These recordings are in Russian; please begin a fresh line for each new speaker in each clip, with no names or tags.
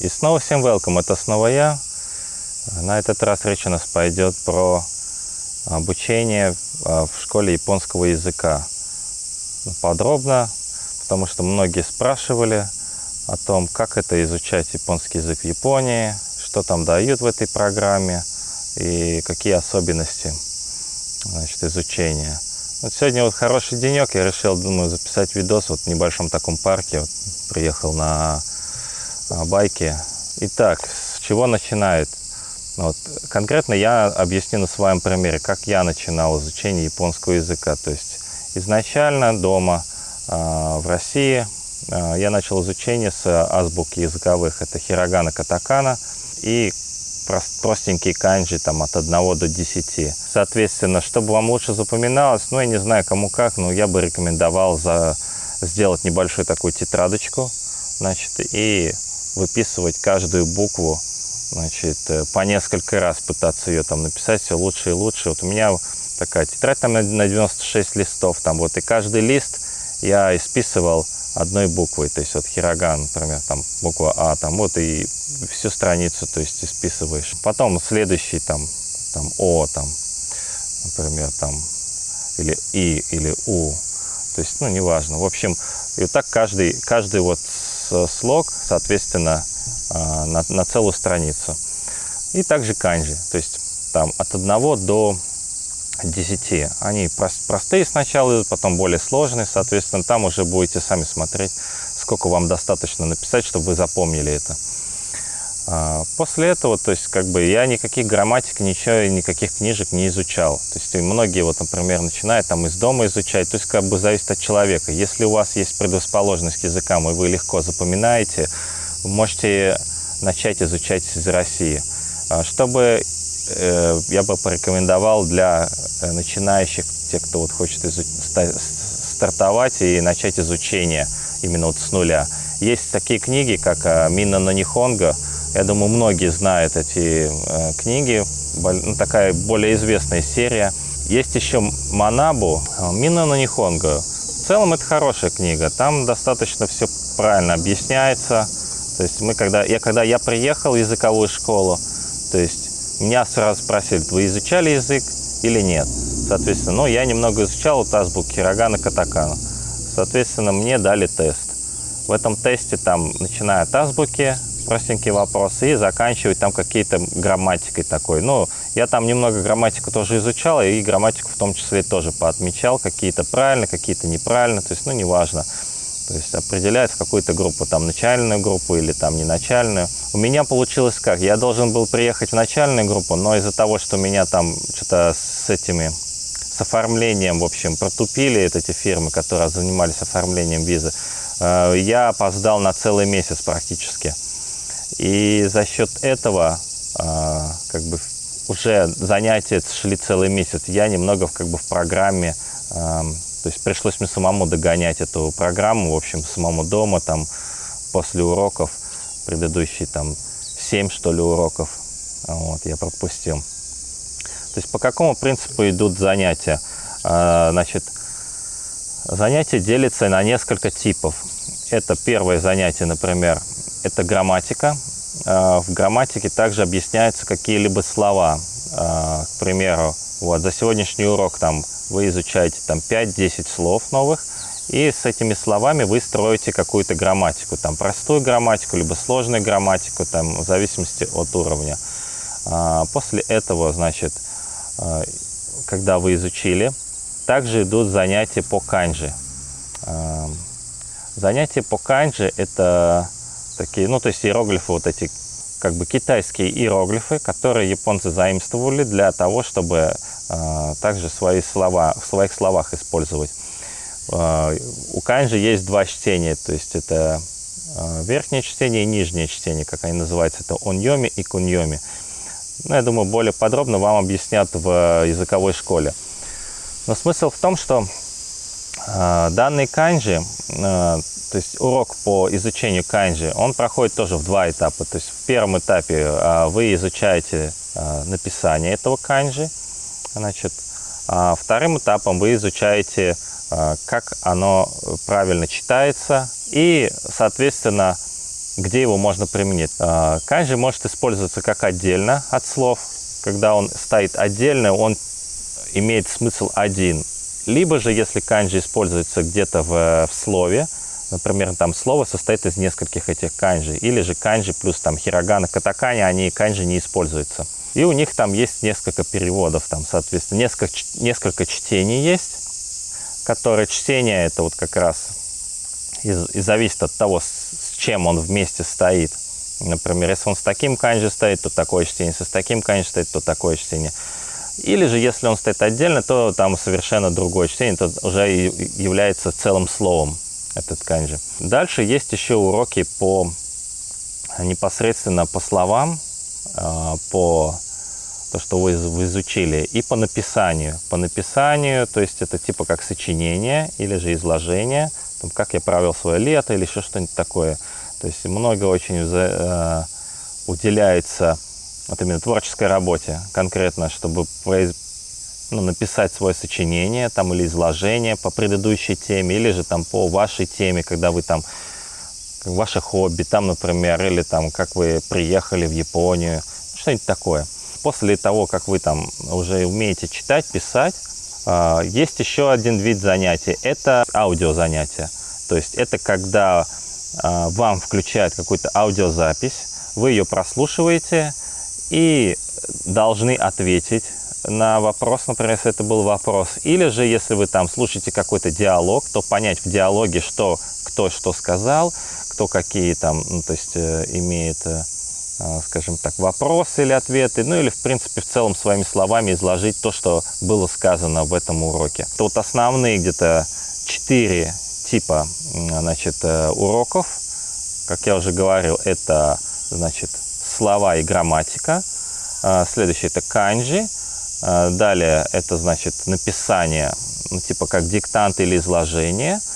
И снова всем welcome, это снова я. На этот раз речь у нас пойдет про обучение а, в школе японского языка. Подробно, потому что многие спрашивали о том, как это изучать японский язык в Японии, что там дают в этой программе и какие особенности значит, изучения. Вот сегодня вот хороший денек, я решил, думаю, записать видос вот в небольшом таком парке. Вот приехал на байке. Итак, с чего начинает? Вот, конкретно я объясню на своем примере, как я начинал изучение японского языка. То есть изначально дома э, в России э, я начал изучение с азбуки языковых. Это хирогана, катакана и простенькие канджи там от 1 до 10. Соответственно, чтобы вам лучше запоминалось, ну, я не знаю, кому как, но я бы рекомендовал за, сделать небольшую такую тетрадочку, значит, и выписывать каждую букву, значит, э, по несколько раз пытаться ее там написать все лучше и лучше. Вот у меня такая тетрадь там на 96 листов, там вот, и каждый лист я исписывал одной буквой, то есть вот хироган, например, там буква А, там вот и всю страницу, то есть исписываешь. Потом следующий там, там О, там, например, там, или И, или У, то есть, ну, неважно. В общем, и вот так каждый, каждый вот слог, соответственно, а, на, на целую страницу. И также канджи, то есть там от 1 до 10. Они простые сначала, потом более сложные, соответственно, там уже будете сами смотреть, сколько вам достаточно написать, чтобы вы запомнили это. А, после этого, то есть, как бы я никаких грамматик, ничего, никаких книжек не изучал. То есть, многие, вот, например, начинают там из дома изучать, то есть, как бы зависит от человека. Если у вас есть предрасположенность к языкам, и вы легко запоминаете, можете начать изучать из России. А, чтобы э, я бы порекомендовал для э, начинающих, тех, кто вот хочет стартовать и начать изучение именно вот с нуля. Есть такие книги, как э, «Мина на Нихонго», я думаю, многие знают эти э, книги. Ну, такая более известная серия. Есть еще «Манабу», э, «Мина на Нихонго». В целом это хорошая книга. Там достаточно все правильно объясняется. То есть мы, когда, я, когда я приехал в языковую школу, то есть меня сразу спросили, вы изучали язык или нет? Соответственно, ну, я немного изучал вот азбуку Хирогана, Катакана. Соответственно, мне дали тест. В этом тесте там, начиная от азбуки, простенькие вопросы и заканчивать там какие-то грамматикой такой. Ну, я там немного грамматику тоже изучал, и грамматику в том числе тоже поотмечал, какие-то правильно, какие-то неправильно, то есть, ну, неважно. То есть определяет в какую-то группу, там, начальную группу или там не начальную. У меня получилось как? Я должен был приехать в начальную группу, но из-за того, что меня там что-то с этими с оформлением, в общем, протупили эти фирмы, которые занимались оформлением визы, э, я опоздал на целый месяц практически. И за счет этого а, как бы уже занятия шли целый месяц. Я немного как бы в программе, то есть пришлось мне самому догонять эту программу, в общем, самому дома, там, после уроков, предыдущие там 7, что ли, уроков, вот, я пропустил. То есть по какому принципу идут занятия? А, значит, занятия делятся на несколько типов. Это первое занятие, например, это грамматика. А, в грамматике также объясняются какие-либо слова. А, к примеру, вот, за сегодняшний урок там, вы изучаете там 5-10 слов новых, и с этими словами вы строите какую-то грамматику, там простую грамматику, либо сложную грамматику, там, в зависимости от уровня. А, после этого, значит, когда вы изучили, также идут занятия по канджи. Занятия по канджи – это такие, ну, то есть иероглифы вот эти, как бы китайские иероглифы, которые японцы заимствовали для того, чтобы э, также свои слова, в своих словах использовать. Э, у канджи есть два чтения, то есть это э, верхнее чтение и нижнее чтение, как они называются, это оньоми и куньоми. Ну, я думаю, более подробно вам объяснят в языковой школе. Но смысл в том, что э, данные канджи, э, то есть урок по изучению канджи, он проходит тоже в два этапа. То есть в первом этапе а, вы изучаете а, написание этого канджи, значит, а вторым этапом вы изучаете, а, как оно правильно читается и, соответственно, где его можно применить? А, канджи может использоваться как отдельно от слов. Когда он стоит отдельно, он имеет смысл один. Либо же, если канджи используется где-то в, в слове, например, там слово состоит из нескольких этих канджи, или же канджи плюс там хирогана, катакани, они канджи не используются. И у них там есть несколько переводов, там, соответственно, несколько, несколько чтений есть, которые чтение это вот как раз и, и зависит от того, с, с чем он вместе стоит. Например, если он с таким канджи стоит, то такое чтение, если с таким канджи стоит, то такое чтение. Или же, если он стоит отдельно, то там совершенно другое чтение, то уже является целым словом этот канджи. Дальше есть еще уроки по непосредственно по словам, а, по то, что вы, вы изучили, и по написанию. По написанию, то есть это типа как сочинение или же изложение, там, как я провел свое лето или еще что-нибудь такое. То есть много очень э, уделяется вот именно творческой работе конкретно, чтобы произ... ну, написать свое сочинение там, или изложение по предыдущей теме, или же там по вашей теме, когда вы там ваше хобби, там, например, или там, как вы приехали в Японию, что-нибудь такое. После того, как вы там уже умеете читать, писать, а, есть еще один вид занятий, это аудиозанятия. То есть это когда а, вам включают какую-то аудиозапись, вы ее прослушиваете и должны ответить на вопрос, например, если это был вопрос. Или же, если вы там слушаете какой-то диалог, то понять в диалоге, что кто что сказал, кто какие там, ну, то есть э, имеет, э, э, скажем так, вопросы или ответы, ну или, в принципе, в целом своими словами изложить то, что было сказано в этом уроке. Это вот основные где-то четыре типа, значит, уроков. Как я уже говорил, это, значит, слова и грамматика. Следующее – это канджи. Далее это, значит, написание, ну, типа как диктант или изложение –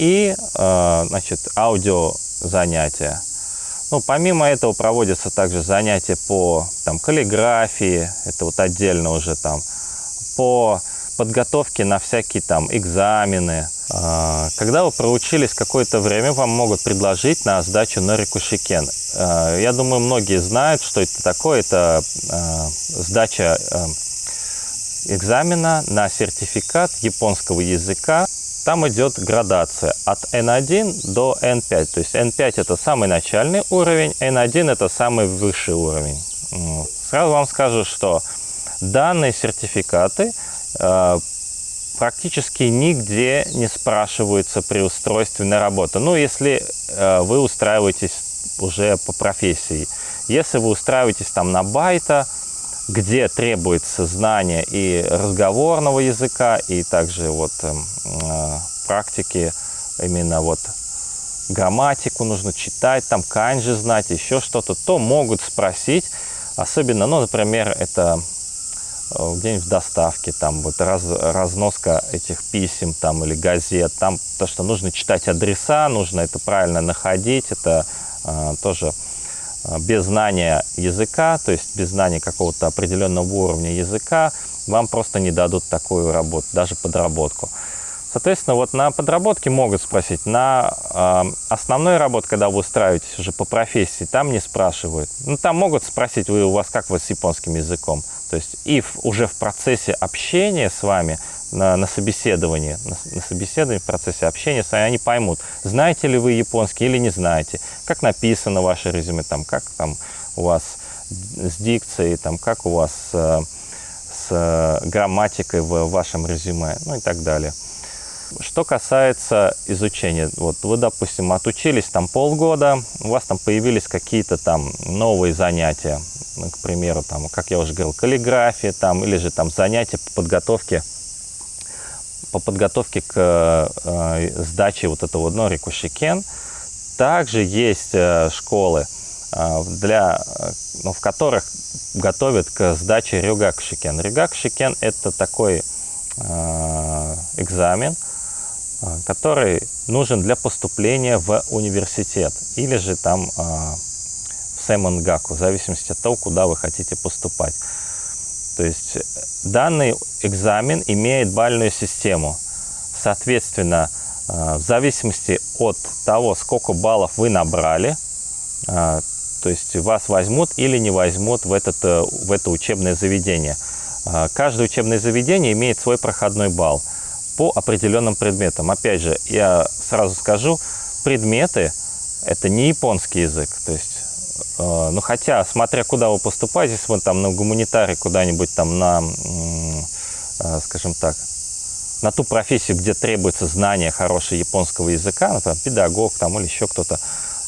и э, значит, аудио занятия. Ну, помимо этого проводятся также занятия по там, каллиграфии, это вот отдельно уже там, по подготовке на всякие там экзамены. Э, когда вы проучились какое-то время, вам могут предложить на сдачу на рикушикен. Э, я думаю, многие знают, что это такое. Это сдача экзамена на сертификат японского языка там идет градация от N1 до N5. То есть N5 это самый начальный уровень, N1 это самый высший уровень. Сразу вам скажу, что данные сертификаты практически нигде не устройстве на работу. Ну, если э, вы устраиваетесь уже по профессии. Если вы устраиваетесь там на байта, где требуется знание и разговорного языка, и также вот эм, э, практики именно вот грамматику нужно читать, там канджи знать, еще что-то, то могут спросить, особенно, ну, например, это э, где-нибудь в доставке, там вот раз, разноска этих писем там или газет, там то, что нужно читать адреса, нужно это правильно находить, это э, тоже а, без знания языка, то есть без знания какого-то определенного уровня языка, вам просто не дадут такую работу, даже подработку. Соответственно, вот на подработке могут спросить. На э, основной работе, когда вы устраиваетесь уже по профессии, там не спрашивают. Ну, там могут спросить, вы у вас как вы с японским языком. То есть и в, уже в процессе общения с вами на, на собеседовании, на, на собеседовании, в процессе общения с вами, они поймут, знаете ли вы японский или не знаете, как написано ваше резюме, там, как там у вас с дикцией, там, как у вас с, с грамматикой в вашем резюме, ну и так далее. Что касается изучения, вот вы, допустим, отучились там полгода, у вас там появились какие-то там новые занятия, к примеру, там, как я уже говорил, каллиграфия там, или же там занятия по подготовке по подготовке к э, сдаче вот этого ну, рикушикен. Также есть э, школы, э, для, ну, в которых готовят к сдаче рюгакшикен. Рюгакшикен – это такой экзамен, который нужен для поступления в университет или же там в Сэмонгаку, в зависимости от того, куда вы хотите поступать. То есть данный экзамен имеет бальную систему. Соответственно, э, в зависимости от того, сколько баллов вы набрали, А, то есть вас возьмут или не возьмут в, этот, э, в это учебное заведение. А, каждое учебное заведение имеет свой проходной балл по определенным предметам. Опять же, я сразу скажу, предметы – это не японский язык. То есть, э, ну хотя, смотря куда вы поступаете, если вы там на гуманитарий куда-нибудь там на, э, скажем так, на ту профессию, где требуется знание хорошего японского языка, например, педагог там или еще кто-то,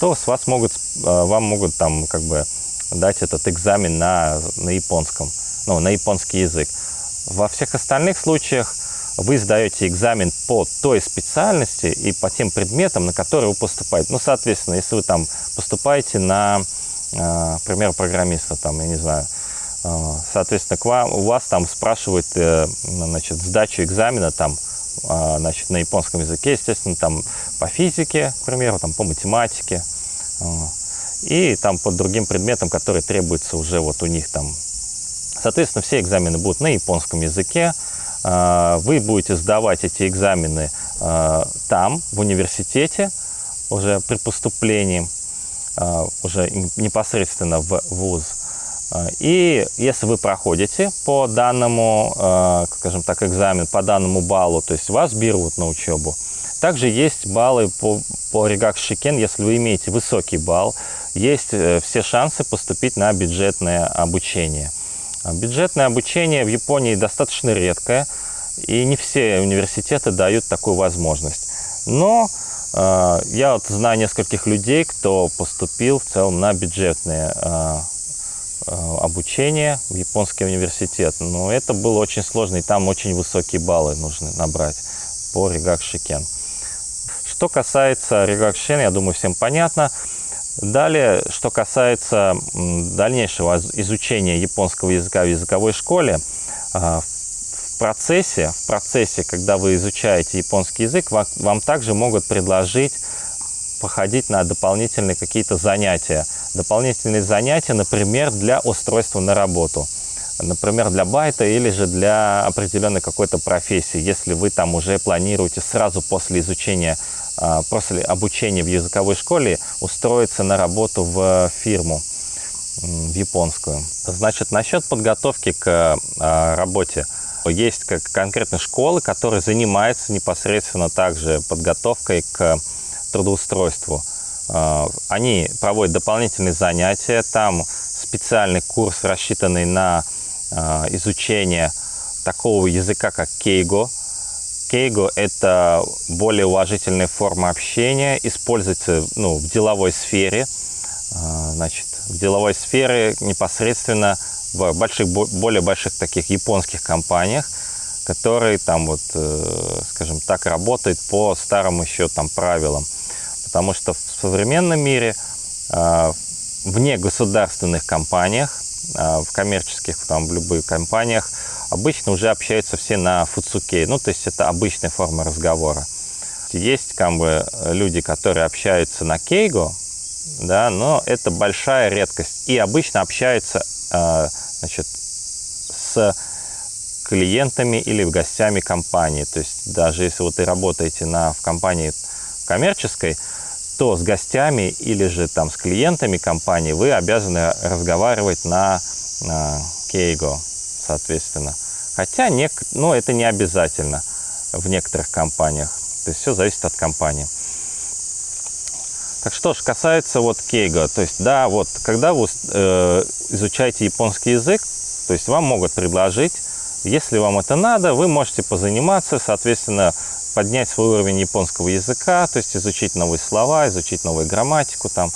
то с вас могут, э, вам могут там как бы дать этот экзамен на, на японском, ну, на японский язык. Во всех остальных случаях вы сдаете экзамен по той специальности и по тем предметам, на которые вы поступаете. Ну, соответственно, если вы там поступаете на, э, пример, программиста, там, я не знаю, э, соответственно, к вам, у вас там спрашивают, э, значит, сдачу экзамена там, значит, на японском языке, естественно, там по физике, к примеру, там по математике, и там по другим предметам, которые требуются уже вот у них там. Соответственно, все экзамены будут на японском языке, вы будете сдавать эти экзамены а, там, в университете, уже при поступлении, а, уже непосредственно в ВУЗ. И если вы проходите по данному, скажем так, экзамен, по данному баллу, то есть вас берут на учебу. Также есть баллы по, по Ригак Шикен, если вы имеете высокий балл, есть э, все шансы поступить на бюджетное обучение – а бюджетное обучение в Японии достаточно редкое, и не все университеты дают такую возможность. Но э, я вот знаю нескольких людей, кто поступил в целом на бюджетное э, э, обучение в японский университет. Но это было очень сложно, и там очень высокие баллы нужно набрать по 留学試験. Что касается Ригакшин, я думаю, всем понятно. Далее, что касается дальнейшего изучения японского языка в языковой школе, а, в процессе, в процессе, когда вы изучаете японский язык, вам, вам также могут предложить походить на дополнительные какие-то занятия. Дополнительные занятия, например, для устройства на работу. Например, для байта или же для определенной какой-то профессии, если вы там уже планируете сразу после изучения а, после обучения в языковой школе устроиться на работу в фирму, в японскую. Значит, насчет подготовки к а, работе. Есть как конкретные школы, которые занимаются непосредственно также подготовкой к трудоустройству. А, они проводят дополнительные занятия, там специальный курс, рассчитанный на изучение такого языка, как кейго, Кейго – это более уважительная форма общения, используется ну, в деловой сфере. А, значит, в деловой сфере непосредственно в больших, более больших таких японских компаниях, которые там вот, э, скажем так, работают по старым еще там правилам. Потому что в современном мире а, вне государственных компаниях, а, в коммерческих, там, в любых компаниях, обычно уже общаются все на фуцуке, ну, то есть это обычная форма разговора. Есть как бы люди, которые общаются на кейго, да, но это большая редкость. И обычно общаются э, значит, с клиентами или гостями компании. То есть даже если вот вы работаете на, в компании коммерческой, то с гостями или же там с клиентами компании вы обязаны разговаривать на, кейго, соответственно. Хотя не, ну, это не обязательно в некоторых компаниях. То есть все зависит от компании. Так что ж, касается вот кейга, то есть да, вот когда вы э, изучаете японский язык, то есть вам могут предложить, если вам это надо, вы можете позаниматься, соответственно, поднять свой уровень японского языка, то есть изучить новые слова, изучить новую грамматику там,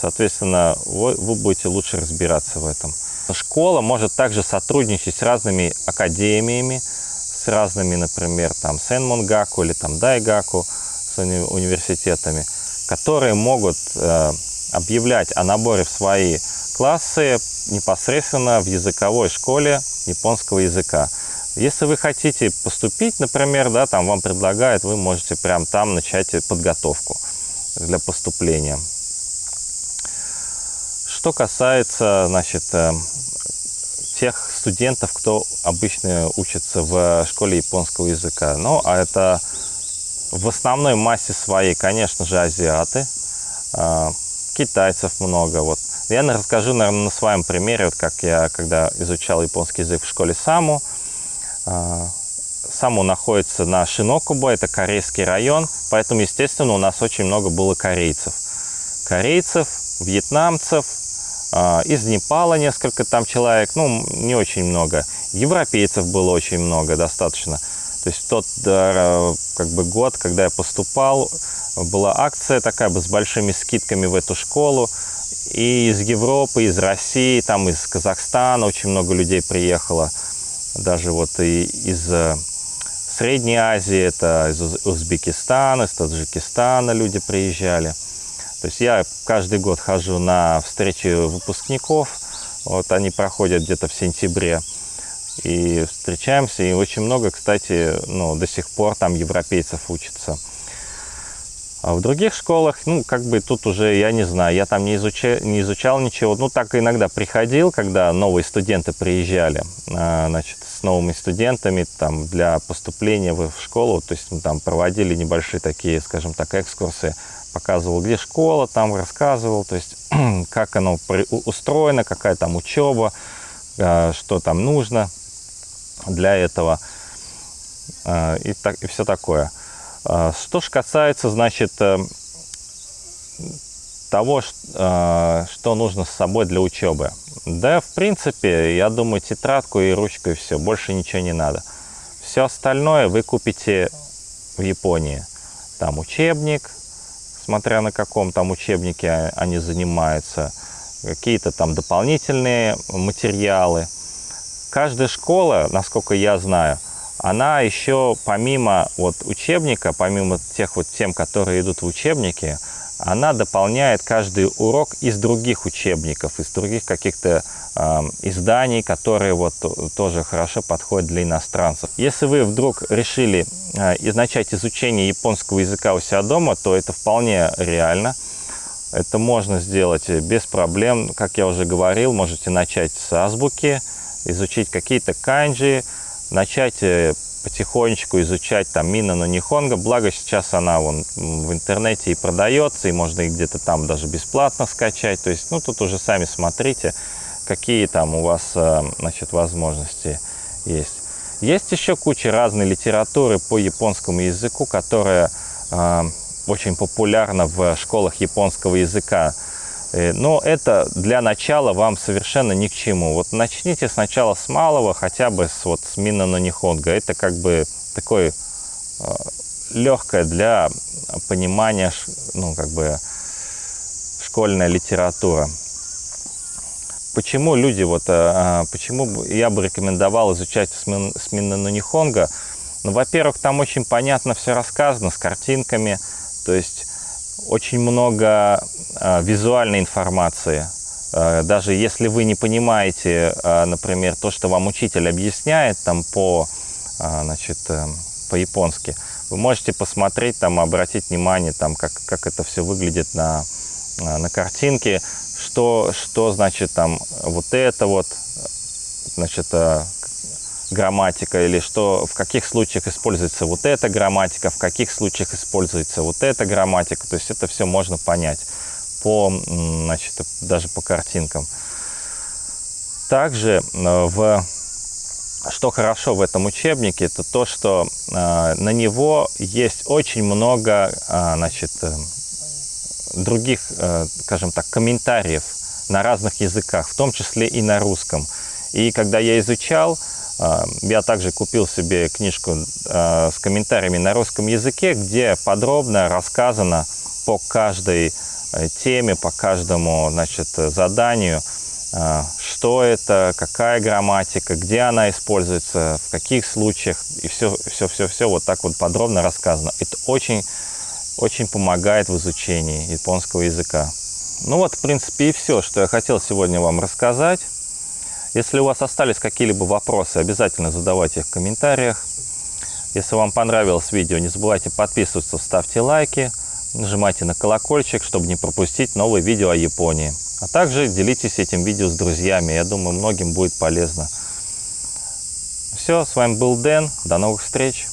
соответственно, вы, вы будете лучше разбираться в этом. Школа может также сотрудничать с разными академиями, с разными, например, там Сенмонгаку или там Дайгаку, с уни университетами, которые могут э, объявлять о наборе в свои классы непосредственно в языковой школе японского языка. Если вы хотите поступить, например, да, там вам предлагают, вы можете прямо там начать подготовку для поступления. Что касается, значит, э, тех студентов, кто обычно учится в школе японского языка. Ну, а это в основной массе своей, конечно же, азиаты. А, китайцев много. Вот. Я расскажу, наверное, на своем примере, вот как я, когда изучал японский язык в школе Саму. А, Саму находится на Шинокубо, это корейский район, поэтому, естественно, у нас очень много было корейцев. Корейцев, вьетнамцев, а, из Непала несколько там человек, ну, не очень много. Европейцев было очень много, достаточно. То есть тот как бы год, когда я поступал, была акция такая бы с большими скидками в эту школу. И из Европы, из России, там из Казахстана очень много людей приехало. Даже вот и из э, Средней Азии, это из Узбекистана, из Таджикистана люди приезжали. То есть я каждый год хожу на встречи выпускников. Вот они проходят где-то в сентябре. И встречаемся, и очень много, кстати, ну, до сих пор там европейцев учатся. А в других школах, ну, как бы тут уже, я не знаю, я там не изучал, не изучал ничего. Ну, так иногда приходил, когда новые студенты приезжали, а, значит, с новыми студентами там для поступления в школу. То есть мы там проводили небольшие такие, скажем так, экскурсы. Показывал, где школа, там рассказывал, то есть как оно устроено, какая там учеба, а, что там нужно для этого и, так, и все такое. А, что же касается, значит, э, того, а, что нужно с собой для учебы. Да, в принципе, я думаю, тетрадку и ручку и все, больше ничего не надо. Все остальное вы купите в Японии. Там учебник, смотря на каком там учебнике они занимаются, какие-то там дополнительные материалы. Каждая школа, насколько я знаю, она еще помимо вот учебника, помимо тех вот тем, которые идут в учебнике, она дополняет каждый урок из других учебников, из других каких-то э, изданий, которые вот тоже хорошо подходят для иностранцев. Если вы вдруг решили э, начать изучение японского языка у себя дома, то это вполне реально. Это можно сделать без проблем. Как я уже говорил, можете начать с азбуки, изучить какие-то канджи, начать э, потихонечку изучать там Мина на Нихонго, благо сейчас она вон в интернете и продается, и можно и где-то там даже бесплатно скачать, то есть, ну, тут уже сами смотрите, какие там у вас, э, значит, возможности есть. Есть еще куча разной литературы по японскому языку, которая э, очень популярна в школах японского языка. Э, но это для начала вам совершенно ни к чему. Вот начните сначала с малого, хотя бы с, вот, с Мина на Нихонга. Это как бы такой э, легкое для понимания, ну, как бы школьная литература. Почему люди, вот, э, почему я бы рекомендовал изучать с Мина на Нихонга? Ну, во-первых, там очень понятно все рассказано, с картинками, то есть очень много э, визуальной информации. Э, даже если вы не понимаете, э, например, то, что вам учитель объясняет там по, э, значит, э, по-японски, вы можете посмотреть, там, обратить внимание, там, как, как это все выглядит на, на картинке, что, что значит там вот это вот, значит, э, грамматика или что, в каких случаях используется вот эта грамматика, в каких случаях используется вот эта грамматика. То есть это все можно понять по, значит, даже по картинкам. Также э, в, что хорошо в этом учебнике, это то, что э, на него есть очень много э, значит, других, скажем так, комментариев на разных языках, в том числе и на русском. И когда я изучал, я также купил себе книжку а, с комментариями на русском языке, где подробно рассказано по каждой э, теме, по каждому значит, заданию, а, что это, какая грамматика, где она используется, в каких случаях, и все, все, все, все вот так вот подробно рассказано. Это очень, очень помогает в изучении японского языка. Ну вот, в принципе, и все, что я хотел сегодня вам рассказать. Если у вас остались какие-либо вопросы, обязательно задавайте их в комментариях. Если вам понравилось видео, не забывайте подписываться, ставьте лайки, нажимайте на колокольчик, чтобы не пропустить новые видео о Японии. А также делитесь этим видео с друзьями, я думаю, многим будет полезно. Все, с вами был Дэн, до новых встреч!